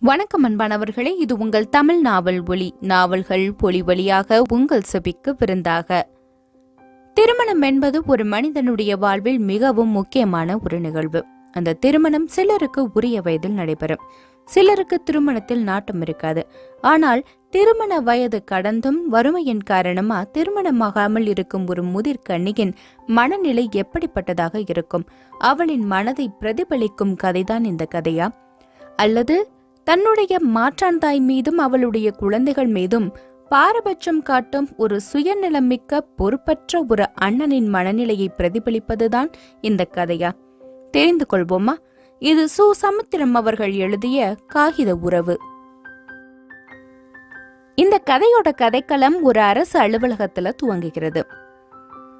வணக்கம் அன்பானவர்களே இது உங்கள் தமிழ் நாவல் ஒளி நாவல்கள் பொலி வழியாக உங்கள் செபிக்கு விருந்தாக. திருமணம் என்பது ஒரு மனிதனுடைய வாழ்வில் மிகவும் முக்கியமான ஒரு நிகழ்வு. அந்த திருமணம் சிலருக்கு உரிய வயதில் நடைபெறும். சிலருக்கு திருமணத்தில் நாட்டம் இருக்காது. ஆனால் திருமண வயது கடந்தும் வறுமையின் காரணமா திருமணமாகாமல் இருக்கும் ஒரு முதிர் கன்னியின் மனநிலை எப்படிப்பட்டதாக இருக்கும்? அவளின் மனதை பிரதிபலிக்கும் கதைதான் இந்த கதையா? அல்லது தன்னுடைய மாற்றான் தாய் மீதும் அவளுடைய குழந்தைகள் மீதும் பாரபட்சம் காட்டும் ஒரு சுயநலமிக்க பொறுப்பற்ற ஒரு அண்ணனின் மனநிலையை பிரதிபலிப்பதுதான் இந்த கதையா? தெரிந்து கொள்வோமா? இது சு. சமுத்திரம் அவர்கள் எழுதிய காகித உறவு. இந்த கதையோட கதைக்களம் ஒரு அரசு அலுவலகத்துல துவங்குகிறது.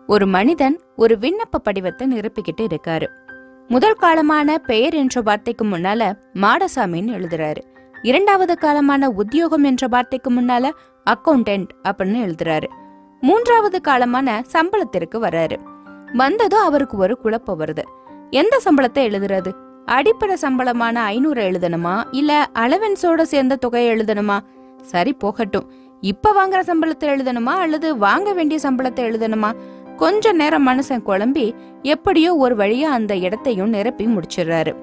ஒரு மனிதன் ஒரு விண்ணப்ப படிவத்தை நிரப்பிக்கிட்டு இருக்காரு. முதல் காலமான பெயர் என்ற வார்த்தைக்கு முன்னால மாடசாமின்னு எழுதுறாரு. இரண்டாவது காலமான உத்தியோகம் என்ற வார்த்தைக்கு முன்னால அக்கவுண்டன்ட் அப்படின்னு எழுதுறாரு. மூன்றாவது காலமான சம்பளத்திற்கு வர்றாரு. வந்ததும் அவருக்கு ஒரு குழப்பம் வருது. எந்த சம்பளத்தை எழுதுறது? அடிப்படை சம்பளமான ஐநூறு எழுதணுமா? இல்ல அலவன்ஸோட சேர்ந்த தொகையை எழுதணுமா? சரி போகட்டும். இப்ப வாங்குற சம்பளத்தை எழுதணுமா? அல்லது வாங்க வேண்டிய சம்பளத்தை எழுதணுமா? கொஞ்ச நேரம் மனுஷன் குழம்பி எப்படியோ ஒரு வழியா அந்த இடத்தையும் நிரப்பி முடிச்சிடுறாரு.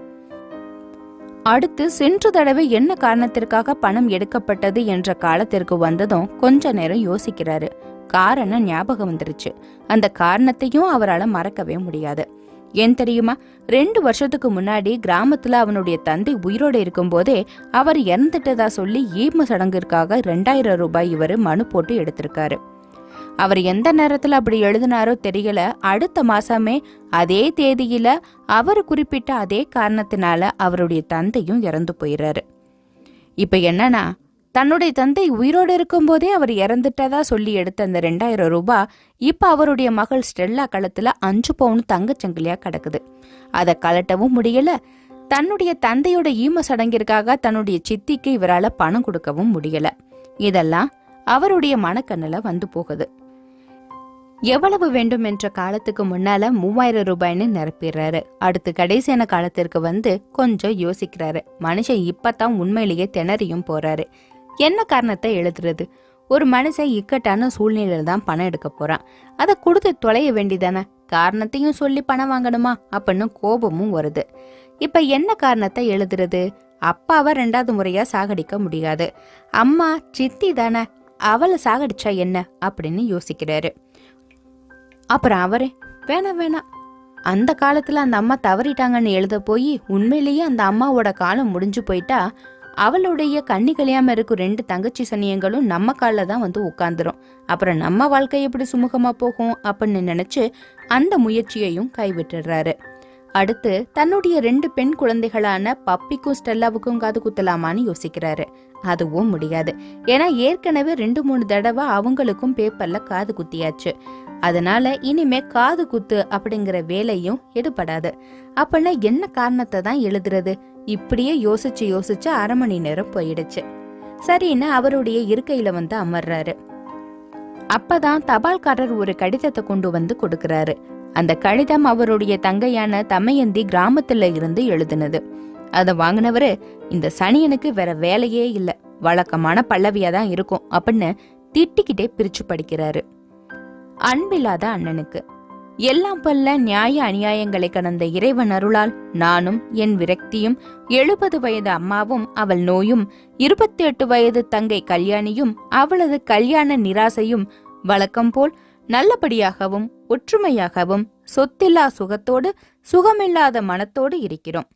அடுத்து சென்று தடவை என்ன காரணத்திற்காக பணம் எடுக்கப்பட்டது என்ற காலத்திற்கு வந்ததும் கொஞ்ச நேரம் யோசிக்கிறாரு. காரணம் ஞாபகம் வந்துருச்சு. அந்த காரணத்தையும் அவரால் மறக்கவே முடியாது. ஏன் தெரியுமா? ரெண்டு வருஷத்துக்கு முன்னாடி கிராமத்துல அவனுடைய தந்தை உயிரோடு இருக்கும்போதே அவர் இறந்துட்டதா சொல்லி ஈம சடங்கிற்காக ரெண்டாயிரம் ரூபாய் இவர் மனு போட்டு எடுத்திருக்காரு. அவர் எந்த நேரத்தில் அப்படி எழுதினாரோ தெரியல. அடுத்த மாசமே அதே தேதியில அவர் குறிப்பிட்ட அதே காரணத்தினால அவருடைய தந்தையும் இறந்து போயிறாரு. இப்ப என்னன்னா தன்னுடைய தந்தை உயிரோடு இருக்கும்போதே அவர் இறந்துட்டதா சொல்லி எடுத்த அந்த ரெண்டாயிரம் ரூபாய் இப்போ அவருடைய மகள் ஸ்டெல்லா களத்தில் அஞ்சு பவுன் தங்கச்சங்கிலியாக கிடக்குது. அதை கலட்டவும் முடியலை. தன்னுடைய தந்தையோட ஈம சடங்கிற்காக தன்னுடைய சித்திக்கு இவரால் பணம் கொடுக்கவும் முடியல. இதெல்லாம் அவருடைய மனக்கண்ணில் வந்து போகுது. எவ்வளவு வேண்டும் என்ற காலத்துக்கு முன்னால மூவாயிரம் ரூபாய்ன்னு நிரப்பிடுறாரு. அடுத்து கடைசியான காலத்திற்கு வந்து கொஞ்சம் யோசிக்கிறாரு. மனுஷன் இப்பதான் உண்மையிலேயே திணறியும் போறாரு. என்ன காரணத்தை எழுதுறது? ஒரு மனுஷன் இக்கட்டான சூழ்நிலையில தான் பணம் எடுக்க போறான். அதை கொடுத்து தொலைய வேண்டிதானே காரணத்தையும் சொல்லி பணம் வாங்கணுமா? அப்படின்னு கோபமும் வருது. இப்ப என்ன காரணத்தை எழுதுறது? அப்பாவை ரெண்டாவது முறையா சாகடிக்க முடியாது. அம்மா சித்தி தானே அவளை சாகடிச்சா என்ன? அப்படின்னு யோசிக்கிறாரு. அப்புறம் அவரே வேணாம் வேணாம் அந்த காலத்தில் அந்த அம்மா தவறிட்டாங்கன்னு எழுத போய் உண்மையிலேயே அந்த அம்மாவோட காலம் முடிஞ்சு போயிட்டா அவளுடைய கண்ணி கழியாமல் இருக்கும் ரெண்டு தங்கச்சி சனியங்களும் நம்ம காலில் தான் வந்து உட்காந்துரும் அப்புறம் நம்ம வாழ்க்கை எப்படி சுமூகமாக போகும் அப்படின்னு நினச்சி அந்த முயற்சியையும் கைவிட்டுடுறாரு அடுத்து தன்னுடைய ரெண்டு பெண் குழந்தைகளான பப்பிக்கும் ஸ்டெல்லாவுக்கும் காது குத்தலாமான்னு யோசிக்கிறாரு. அதுவும் முடியாது. ஏன்னா ஏற்கனவே ரெண்டு மூணு தடவை அவங்களுக்கும் பேப்பர்ல காது குத்தியாச்சு. அதனால இனிமே காது குத்து அப்படிங்கிற வேலையும் எடுபடாது. அப்படின்னா என்ன காரணத்தை தான் எழுதுறது? இப்படியே யோசிச்சு யோசிச்சு அரை மணி நேரம் போயிடுச்சு. சரின்னு அவருடைய இருக்கையில வந்து அமர்றாரு. அப்பதான் தபால்காரர் ஒரு கடிதத்தை கொண்டு வந்து கொடுக்கறாரு. அந்த கடிதம் அவருடைய தங்கையான தமையந்தி கிராமத்துல இருந்து எழுதுனது. அதை வாங்கினவரு இந்த சனியனுக்கு வேற வேலையே இல்லை வழக்கமான பல்லவியா தான் இருக்கும் அப்படின்னு திட்டிக்கிட்டே பிரிச்சு படிக்கிறாரு. அன்பில்லாத அண்ணனுக்கு எல்லாம் பல்ல நியாய அநியாயங்களை கடந்த இறைவன் அருளால் நானும் என் விரக்தியும் எழுபது வயது அம்மாவும் அவள் நோயும் இருபத்தி எட்டு வயது தங்கை கல்யாணியும் அவளது கல்யாண நிராசையும் வழக்கம் போல் நல்லபடியாகவும் ஒற்றுமையாகவும் சொத்தில்லா சுகத்தோடு சுகமில்லாத மனத்தோடு இருக்கிறோம்.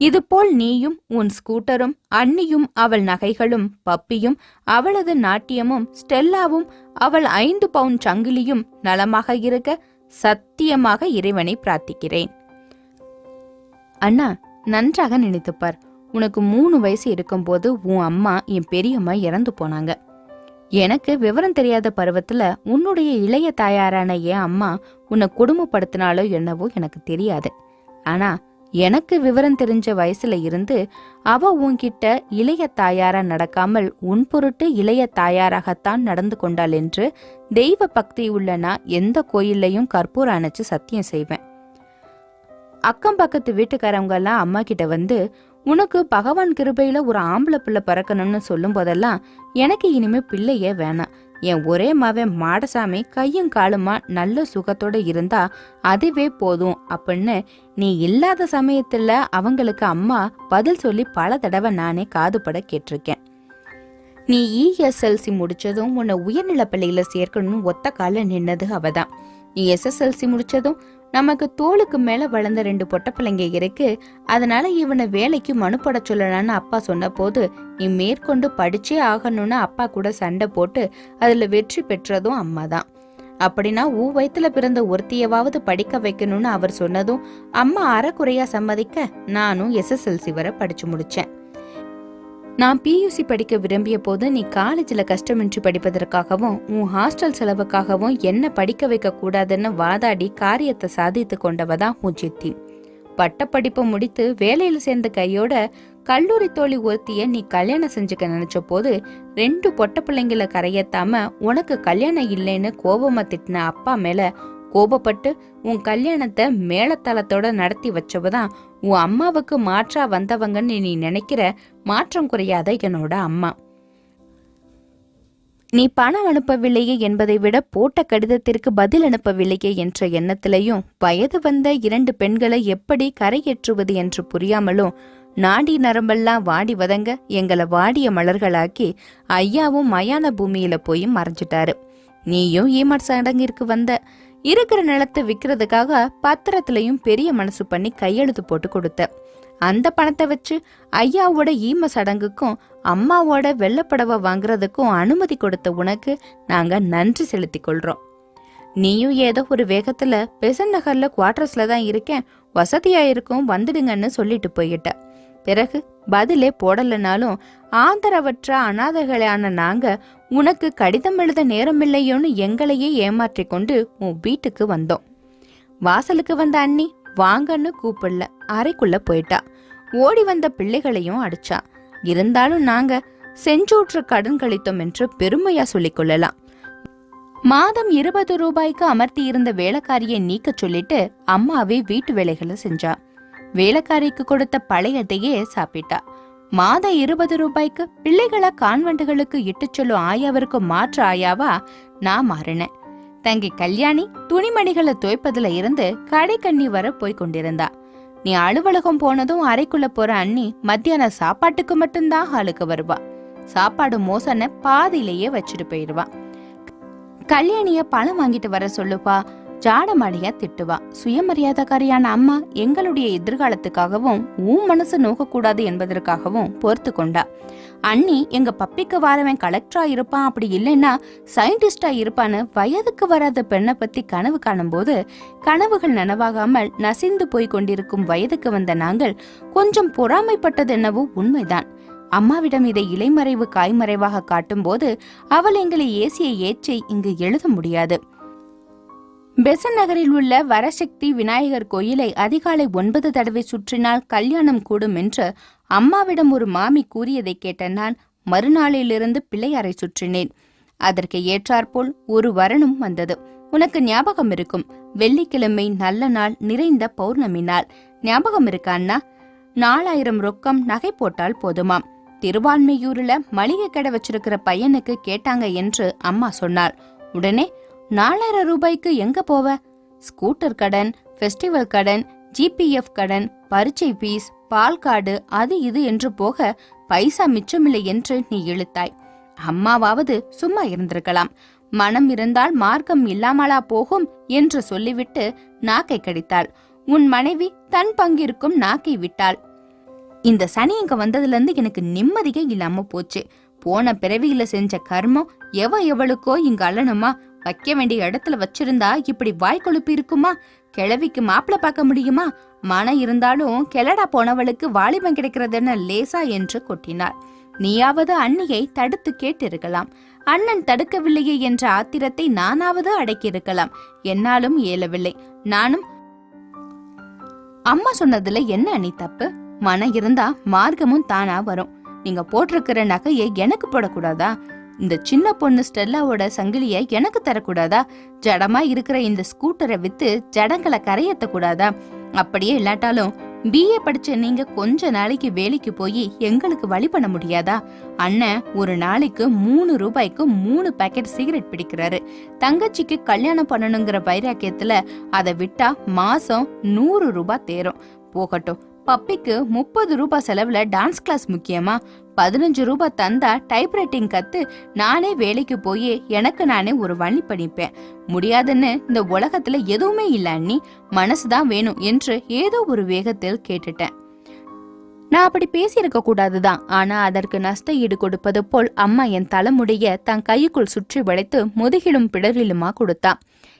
இதுபோல் நீயும் உன் ஸ்கூட்டரும் அண்ணியும் அவள் நகைகளும் பப்பியும் அவளது நாட்டியமும் ஸ்டெல்லாவும் அவள் ஐந்து பவுன் சங்கிலியும் நலமாக இருக்க சத்தியமாக இறைவனை பிரார்த்திக்கிறேன். அண்ணா நன்றாக நினைத்துப்பார். உனக்கு மூணு வயசு இருக்கும்போது உன் அம்மா என் பெரியம்மா இறந்து போனாங்க. எனக்கு விவரம் தெரியாத பருவத்துல உன்னுடைய இளைய தாயாரான என் அம்மா உன்னை கொடுமைப்படுத்தினாலோ என்னவோ எனக்கு தெரியாது. ஆனா எனக்கு விவரம் தெரிஞ்ச வயசுல இருந்து அவ உன்கிட்ட இளைய தாயாரா நடக்காமல் உன் பொருட்டு இளைய தாயாராகத்தான் நடந்து கொண்டாள் என்று தெய்வ பக்தி உள்ள நான் எந்த கோயில்லையும் கற்பூரம் அணைச்சு சத்தியம் செய்வேன். அக்கம் பக்கத்து வீட்டுக்காரவங்க எல்லாம் அம்மா கிட்ட வந்து உனக்கு பகவான் கிருபையில ஒரு ஆம்பளை பிள்ளை பிறக்கணும்னு சொல்லும் போதெல்லாம் எனக்கு இனிமே பிள்ளையே வேணாம். என் ஒரே மவன் மாடசாமி கையும் காலுமா நல்ல சுகத்தோட இருந்தா அதுவே போதும் அப்படின்னு நீ இல்லாத சமயத்துல அவங்களுக்கு அம்மா பதில் சொல்லி பல தடவை நானே காதுபட கேட்டிருக்கேன். நீ இஎஸ்எல்சி முடிச்சதும் உன்னை உயர்நிலை பள்ளியில சேர்க்கணும்னு ஒத்த கால நின்னது அவதான். நீ எஸ்எஸ்எல்சி முடிச்சதும் நமக்கு தோளுக்கு மேல வளர்ந்த ரெண்டு பொட்ட பிள்ளைங்க இருக்கு. அதனால இவனை வேலைக்கு மனுப்பட சொல்லலான்னு அப்பா சொன்ன போது நீ மேற்கொண்டு படிச்சே ஆகணும்னு அப்பா கூட சண்டை போட்டு அதுல வெற்றி பெற்றதும் அம்மா தான். அப்படின்னா ஊ வயத்துல பிறந்த ஒருத்தியவாவது படிக்க வைக்கணும்னு அவர் சொன்னதும் அம்மா அறக்குறையா சம்மதிக்க நானும் எஸ்எஸ்எல்சி வரை படிச்சு முடிச்சேன். நான் பியூசி படிக்க விரும்பிய போது நீ காலேஜில் கஷ்டமின்றி படிப்பதற்காகவும் உன் ஹாஸ்டல் செலவுக்காகவும் என்ன படிக்க வைக்க கூடாதுன்னு வாதாடி காரியத்தை சாதித்து கொண்டவ தான் உன் சித்தி. பட்டப்படிப்பை முடித்து வேலையில் சேர்ந்த கையோட கல்லூரி தோழி ஒருத்திய நீ கல்யாணம் செஞ்சுக்க நினைச்ச போது ரெண்டு பொட்ட பிள்ளைங்கள கரையத்தாம உனக்கு கல்யாணம் இல்லைன்னு கோபமா திட்டின அப்பா மேல கோபப்பட்டு உன் கல்யாணத்தை மேலத்தளத்தோட நடத்தி வச்சவதான் உன் அம்மாவுக்கு மாற்றா வந்தவங்கன்னு நீ நினைக்கிற மாற்றம் குறையாத என்னோட அம்மா. நீ பணம் அனுப்பவில்லையே என்பதை விட போட்ட கடிதத்திற்கு பதில் அனுப்பவில்லையே என்ற எண்ணத்திலையும் வயது வந்த இரண்டு பெண்களை எப்படி கரையேற்றுவது என்று புரியாமலும் நாடி நரம்பெல்லாம் வாடி வதங்க எங்களை வாடிய மலர்களாக்கி ஐயாவும் மயான பூமியில போய் மறைஞ்சிட்டாரு. நீயும் ஈமர் சடங்கிற்கு வந்த இருக்கிற நிலத்தை விற்கிறதுக்காக பத்திரத்திலையும் பெரிய மனசு பண்ணி கையெழுத்து போட்டு கொடுத்த அந்த பணத்தை வச்சு ஐயாவோட ஈம சடங்குக்கும் அம்மாவோட வெள்ளப்படவை வாங்குறதுக்கும் அனுமதி கொடுத்த உனக்கு நாங்க நன்றி செலுத்திக் கொள்றோம். நீயும் ஏதோ ஒரு வேகத்துல பெசன் நகர்ல குவார்டர்ஸ்ல தான் இருக்கேன் வசதியா இருக்கும் வந்துடுங்கன்னு சொல்லிட்டு போயிட்ட. பிறகு பதிலே போடலனாலும் ஆதரவற்ற அனாதைகளான நாங்க உனக்கு கடிதம் எழுத நேரமில்லையோன்னு எங்களையே ஏமாற்றிக் கொண்டு உன் வீட்டுக்கு வந்தோம். வாசலுக்கு வந்த அண்ணி வாங்கன்னு கூப்பிடல. அறைக்குள்ள போயிட்டா. ஓடி வந்த பிள்ளைகளையும் அடிச்சா. இருந்தாலும் நாங்க செஞ்சூற்று கடன் கழித்தோம் என்று பெருமையா சொல்லிக் கொள்ளலாம். மாதம் இருபது ரூபாய்க்கு அமர்த்தி இருந்த வேலைக்காரியை நீக்க சொல்லிட்டு அம்மாவே வீட்டு வேலைகளை செஞ்சா. வேலைக்காரிக்கு கொடுத்த பழையதையே சாப்பிட்டா. மாதம் இருபது ரூபாய்க்கு பிள்ளைகளை கான்வெண்டுகளுக்கு இட்டுச் சொல்லும் ஆயாவிற்கு மாற்று ஆயாவா நான் மாறினேன். தங்கி கல்யாணி துணிமணிகளை துவைப்பதுல இருந்து கடை கண்ணி வர போய் கொண்டிருந்தா. நீ அலுவலகம் போனதும் அறைக்குள்ள போற அண்ணி மத்தியான சாப்பாட்டுக்கு மட்டும்தான் ஹாலுக்கு வருவா. சாப்பாடு மோசன பாதியிலேயே வச்சுட்டு போயிடுவா கல்யாணிய பணம் வாங்கிட்டு வர சொல்லுப்பா. ஜாடமாடியா திட்டுவா. சுயமரியாதைக்காரியான அம்மா எங்களுடைய எதிர்காலத்துக்காகவும் உன் மனசு நோக்கக்கூடாது என்பதற்காகவும் பொறுத்து கொண்டா. அண்ணி எங்க பப்பிக்கு வாரவன் கலெக்டரா இருப்பான். அப்படி இல்லைன்னா சயின்டிஸ்டா இருப்பான்னு வயதுக்கு வராத பெண்ணை பத்தி கனவு காணும்போது கனவுகள் நனவாகாமல் நசிந்து போய் கொண்டிருக்கும் வயதுக்கு வந்த நாங்கள் கொஞ்சம் பொறாமைப்பட்டது என்னவோ உண்மைதான். அம்மாவிடம் இதை இலைமறைவு காய்மறைவாக காட்டும்போது அவள் எங்களை ஏசிய ஏச்சை இங்கு எழுத முடியாது. பெசன் நகரில் உள்ள வரசக்தி விநாயகர் கோயிலை அதிகாலை ஒன்பது தடவை சுற்றினால் கல்யாணம் கூடும் என்று அம்மாவிடம் ஒரு மாமி கூறியதை கேட்ட நான் மறுநாளிலிருந்து பிள்ளையாரை சுற்றினேன். அதற்கு ஏற்றாற்போல் ஒரு வரனும் வந்தது. உனக்கு ஞாபகம் இருக்கும். வெள்ளிக்கிழமை நல்ல நாள் நிறைந்த பௌர்ணமி நாள். ஞாபகம் இருக்கா அண்ணா? நாலாயிரம் ரொக்கம் நகை போட்டால் போதுமாம். திருவான்மையூர்ல மளிகை கடை வச்சிருக்கிற பையனுக்கு கேட்டாங்க என்று அம்மா சொன்னாள். உடனே நாலாயிரம் ரூபாய்க்கு எங்க போவ? ஸ்கூட்டர் கடன் ஃபெஸ்டிவல் கடன் ஜிபிஎஃப் கடன் பரீட்சை ஃபீஸ் பால் கார்டு அது இது என்று போக பைசா மிச்சமில்லை என்று நீ இழுத்தாய். அம்மாவாவது சும்மா இருந்திருக்கலாம். மனம் இருந்தால் மார்க்கம் இல்லாமலா போகும் என்று சொல்லிவிட்டு நாக்கை கடித்தாள். உன் மனைவி தன் பங்கிற்கும் நாக்கை விட்டாள். இந்த சனி இங்க வந்ததுல இருந்து எனக்கு நிம்மதியே இல்லாம போச்சு. போன பிறவியில செஞ்ச கர்மம் எவ எவளுக்கோ இங்க அல்லணுமா வைக்க வேண்டிய இடத்துல வச்சிருந்தா இப்படி வாய் கொழுப்பு இருக்குமா? கிழவிக்கு மாப்பிள்ள பார்க்க முடியுமா? மனம் இருந்தாலும் கெலடா போனவளுக்கு வாலிபம் கிடைக்கிறதுன்னு லேசா என்று கொட்டினார் நீயாவது அண்ணியை தடுத்து கேட்டிருக்கலாம். அண்ணன் தடுக்கவில்லையே என்ற ஆத்திரத்தை நானாவது அடக்கியிருக்கலாம். என்னாலும் இயலவில்லை. நானும் அம்மா சொன்னதுல என்ன அண்ணி தப்பு? மனம் இருந்தா மார்க்கமும் தானா வரும். நீங்க போட்டிருக்கிற நகையை எனக்கு போடக்கூடாதா? இந்த சின்ன பொண்ணு ஸ்டெல்லாவோட சங்கிலிய எனக்கு தரக்கூடாதா? ஜடமா இருக்கிற இந்த ஸ்கூட்டரை வித்து ஜடங்களை கரையத்த கூடாதா அப்படியே இல்லாட்டாலும் பிஏ படிச்ச நீங்க கொஞ்ச நாளைக்கு வேலைக்கு போய் எங்களுக்கு வழி பண்ண முடியாதா? அண்ணன் ஒரு நாளைக்கு மூணு ரூபாய்க்கு மூணு பேக்கெட் சிகரெட் பிடிக்கிறாரு. தங்கச்சிக்கு கல்யாணம் பண்ணணுங்கிற வைராக்கியத்துல அதை விட்டா மாசம் நூறு ரூபாய் தேரும். போகட்டும் பப்பிக்கு முப்பது ரூபாய் செலவுல டான்ஸ் கிளாஸ் முக்கியமா? பதினஞ்சு ரூபாய் தந்தா டைப்ரைட்டிங் கத்து நானே வேலைக்கு போய் எனக்கு நானே ஒரு வழி பண்ணிப்பேன். முடியாதுன்னு இந்த உலகத்துல எதுவுமே இல்ல அண்ணி. மனசுதான் வேணும் என்று ஏதோ ஒரு வேகத்தில் கேட்டுட்டேன். நான் அப்படி பேசியிருக்க கூடாதுதான். ஆனா அதற்கு நஷ்ட ஈடு கொடுப்பது போல் அம்மா என் தலைமுடிய தன் கைக்குள் சுற்றி வளைத்து முதுகிலும் பிடரிலுமா கொடுத்தா.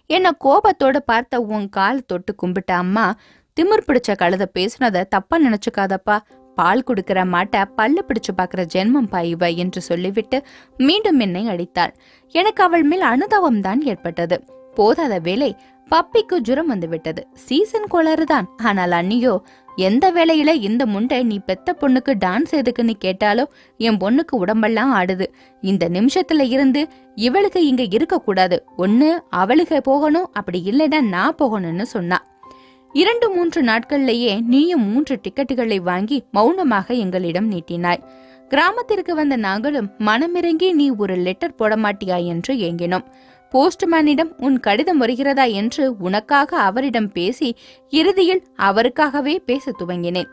என்ன கோபத்தோட பார்த்த உன் கால் தொட்டு கும்பிட்ட அம்மா திமிர் பிடிச்ச கழுத பேசுனத தப்பா நினைச்சுக்காதப்பா. பால் குடுக்கிற மாட்டை பல்லு பிடிச்சு பாக்குற ஜென்மம் பாய்வ என்று சொல்லிவிட்டு மீண்டும் என்னை அடித்தாள். எனக்கு அவள் மேல் அனுதாபம் தான் ஏற்பட்டது. போதாத வேலை பப்பிக்கு ஜுரம் வந்து விட்டது. சீசன் கோளாறுதான். ஆனால் அண்ணியோ எந்த வேலையில இந்த முண்டை நீ பெத்த பொண்ணுக்கு டான்ஸ் எதுக்குன்னு கேட்டாலோ என் பொண்ணுக்கு உடம்பெல்லாம் ஆடுது. இந்த நிமிஷத்துல இருந்து இவளுக்கு இங்க இருக்க கூடாது ஒண்ணு அவளுக்கு போகணும். அப்படி இல்லைன்னா நான் போகணும்னு சொன்னா. இரண்டு மூன்று நாட்கள்லேயே நீயும் மூன்று டிக்கெட்டுகளை வாங்கி மௌனமாக எங்களிடம் நீட்டினாய். கிராமத்திற்கு வந்த நாங்களும் மனமிறங்கி நீ ஒரு லெட்டர் போட மாட்டியா என்று ஏங்கினோம். போஸ்ட்மேனிடம் உன் கடிதம் வருகிறதா? என்று உனக்காக அவரிடம் பேசி இறுதியில் அவருக்காகவே பேச துவங்கினேன்.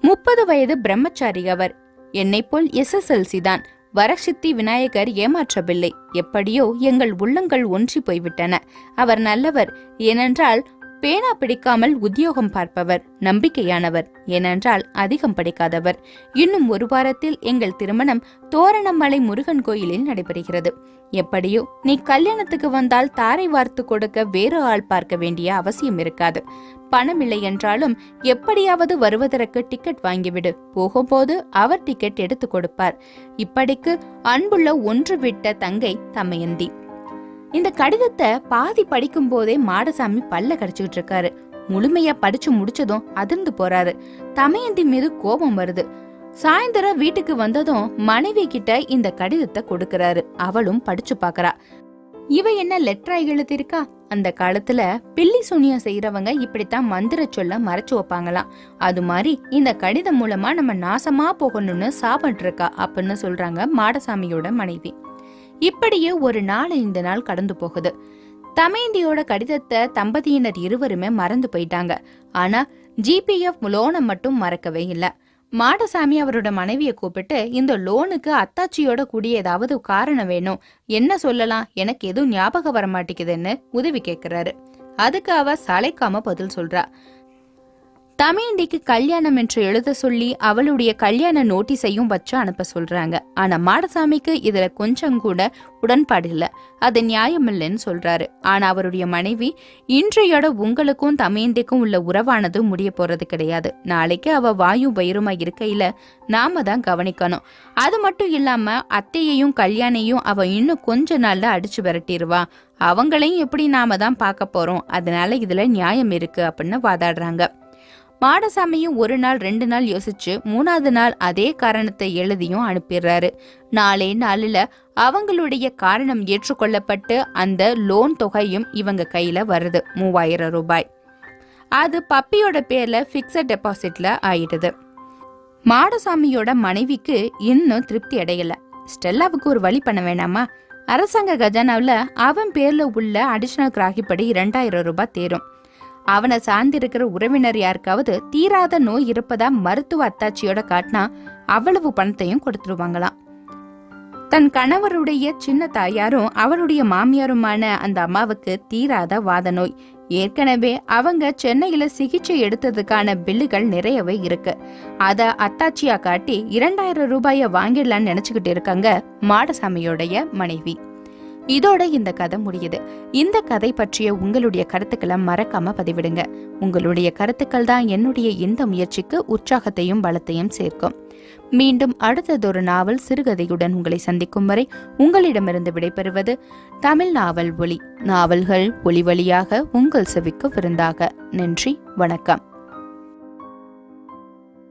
முப்பது வயது பிரம்மச்சாரி அவர். என்னை போல் எஸ்எஸ்எல்சி தான். வரசித்தி விநாயகர் ஏமாற்றவில்லை. எப்படியோ எங்கள் உள்ளங்கள் ஒன்றி போய்விட்டன. அவர் நல்லவர். ஏனென்றால் பேனா பிடிக்காமல் உத்தியோகம் பார்ப்பவர் நம்பிக்கையானவர். ஏனென்றால் அதிகம் படிக்காதவர். இன்னும் ஒரு வாரத்தில் எங்கள் திருமணம் தோரணமலை முருகன் கோயிலில் நடைபெறுகிறது. எப்படியோ நீ கல்யாணத்துக்கு வந்தால் தாரை வார்த்து கொடுக்க வேறு ஆள் பார்க்க வேண்டிய அவசியம் இருக்காது. பணம் இல்லை என்றாலும் எப்படியாவது வருவதற்கு டிக்கெட் வாங்கிவிடு. போகும்போது அவர் டிக்கெட் எடுத்து கொடுப்பார். இப்படிக்கு அன்புள்ள ஒன்று விட்ட தங்கை தமயந்தி. இந்த கடிதத்தை பாதி படிக்கும் போதே மாடசாமி பல்ல கடிச்சுக்கிட்டு இருக்காரு. முழுமையா படிச்சு முடிச்சதும் அதிர்ந்து போறாரு. தமையந்தி மீது கோபம் வருது. சாயந்தரம் வீட்டுக்கு வந்ததும் மனைவி கிட்ட இந்த கடிதத்தை கொடுக்கறாரு. அவளும் படிச்சு பாக்குறா. இவ என்ன லெட்டரா எழுதிருக்கா அந்த காலத்துல பில்லி சுனியா செய்யறவங்க இப்படித்தான் மந்திர சொல்ல மறைச்சு வைப்பாங்களாம் அது மாதிரி இந்த கடிதம் மூலமா நம்ம நாசமா போகணும்னு சாப்பிட்டு இருக்கா அப்படின்னு சொல்றாங்க மாடசாமியோட மனைவி. இப்படியே ஒரு நாள் இந்த நாள் கடந்து போகுது. தமேந்தியோட கடிதத்தை தம்பதியினர் இருவருமே மறந்து போயிட்டாங்க. ஆனா ஜிபிஎஃப் லோனை மட்டும் மறக்கவே இல்லை. மாடசாமி அவரோட மனைவியை கூப்பிட்டு இந்த லோனுக்கு அத்தாச்சியோட கூடிய ஏதாவது காரணம் வேணும் என்ன சொல்லலாம் எனக்கு எதுவும் ஞாபகம் வர மாட்டேங்குதுன்னு உதவி கேட்கிறாரு அதுக்கு அவ சளைக்காம பதில் சொல்றா. தமிழிண்டிக்கு கல்யாணம் என்று எழுத சொல்லி அவளுடைய கல்யாண நோட்டீஸையும் வச்சு அனுப்ப சொல்றாங்க. ஆனா மாடசாமிக்கு இதுல கொஞ்சம் கூட உடன்பாடு இல்ல. அது நியாயமில்லைன்னு சொல்றாரு. ஆனா அவருடைய மனைவி இன்றையோட உங்களுக்கும் தமயந்திக்கும் உள்ள உறவானது முடிய போறது கிடையாது. நாளைக்கு அவ வாயும் வயிறுமா இருக்கையில நாம தான் கவனிக்கணும். அது மட்டும் இல்லாம அத்தையையும் கல்யாணையும் அவ இன்னும் கொஞ்ச நாள்ல அடிச்சு விரட்டிடுவா அவங்களையும் எப்படி நாம தான் பார்க்க போறோம்? அதனால இதுல நியாயம் இருக்கு அப்படின்னு வாதாடுறாங்க. மாடசாமியும் ஒரு நாள் ரெண்டு நாள் யோசிச்சு மூணாவது நாள் அதே காரணத்தை எழுதியும் அனுப்பிடுறாரு. நாளே நாளில் அவங்களுடைய காரணம் ஏற்றுக்கொள்ளப்பட்டு அந்த லோன் தொகையும் இவங்க கையில் வருது மூவாயிரம் ரூபாய். அது பப்பியோட பேர்ல ஃபிக்ஸட் டெபாசிட்ல ஆயிடுது. மாடசாமியோட மனைவிக்கு இன்னும் திருப்தி அடையல. ஸ்டெல்லாவுக்கு ஒரு வழி பண்ண வேணாமா? அரசாங்க கஜானாவில் அவன் பேர்ல உள்ள அடிஷனல் கிராகிப்படி இரண்டாயிரம் ரூபாய் தேரும். அவனை சார்ந்திருக்கிற உறவினர் யாருக்காவது தீராத நோய் இருப்பதா மருத்துவ அத்தாட்சியோட காட்டினா அவ்வளவு பணத்தையும் கொடுத்துருவாங்களாம். தன் கணவருடைய சின்ன தாயாரும் அவருடைய மாமியாருமான அந்த அம்மாவுக்கு தீராத வாத நோய். ஏற்கனவே அவங்க சென்னையில சிகிச்சை எடுத்ததுக்கான பில்லுகள் நிறையவே இருக்கு. அத அத்தாச்சியா காட்டி இரண்டாயிரம் ரூபாய வாங்கிடலான்னு நினைச்சுக்கிட்டு இருக்காங்க மாடசாமியோடைய மனைவி. இதோட இந்த கதை முடியுது. இந்த கதை பற்றிய உங்களுடைய கருத்துக்களை மறக்காம பதிவிடுங்க. உங்களுடைய கருத்துக்கள் தான் என்னுடைய இந்த முயற்சிக்கு உற்சாகத்தையும் பலத்தையும் சேர்க்கும். மீண்டும் அடுத்ததொரு நாவல் சிறுகதையுடன் உங்களை சந்திக்கும் வரை உங்களிடமிருந்து விடைபெறுவது தமிழ் நாவல் ஒளி நாவல்கள் ஒளி வழியாக உங்கள் செவிக்கு விருந்தாக. நன்றி வணக்கம்.